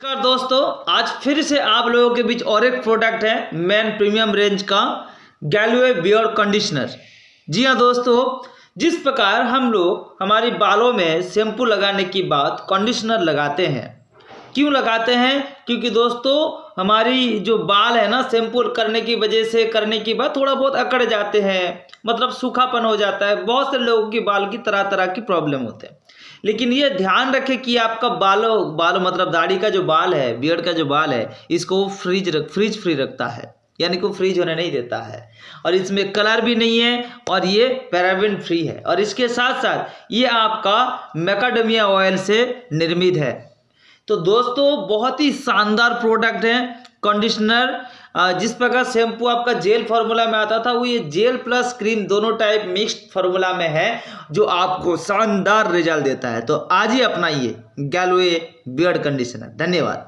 नमस्कार दोस्तों, आज फिर से आप लोगों के बीच और एक प्रोडक्ट है मैन प्रीमियम रेंज का गैलवे बियर्ड कंडीशनर जी हाँ दोस्तों, जिस प्रकार हम लोग हमारी बालों में शैम्पू लगाने की बात कंडीशनर लगाते हैं क्यों लगाते हैं? क्योंकि दोस्तों, हमारी जो बाल है ना, शैम्पू करने की वजह से, करने की बाद थोड़ा बहुत अकड़ जाते हैं। मतलब सूखापन हो जाता है। बहुत से लोगों की बाल की तरह तरह की प्रॉब्लम होते हैं। लेकिन ये ध्यान रखें कि आपका बालों, बाल मतलब दाढ़ी का जो बाल है बियर्ड का जो बाल है, इसको फ्रीज रख फ्रीज फ्री रखता है। यानी कि फ्रीज होने नहीं देता है। और इसमें कलर भी नहीं है और ये पैराबिन फ्री है। और इसके साथ साथ ये आपका मैकाडमिया ऑयल से निर्मित है। तो दोस्तों, बहुत ही शानदार प्रोडक्ट है कंडीशनर जिस प्रकार शैम्पू आपका जेल फार्मूला में आता था, वो ये जेल प्लस क्रीम दोनों टाइप मिक्स्ड फार्मूला में है, जो आपको शानदार रिज़ल्ट देता है। तो आज ही अपनाइए गैलवे बियर्ड कंडीशनर धन्यवाद।